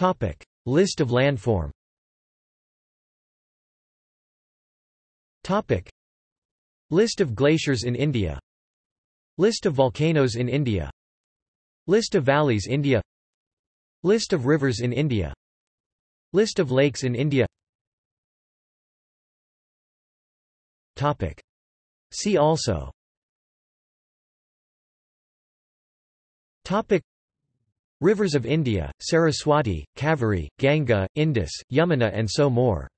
Topic. List of landform Topic. List of glaciers in India List of volcanoes in India List of valleys India List of rivers in India List of lakes in India Topic. See also Topic. Rivers of India, Saraswati, Kaveri, Ganga, Indus, Yamuna and so more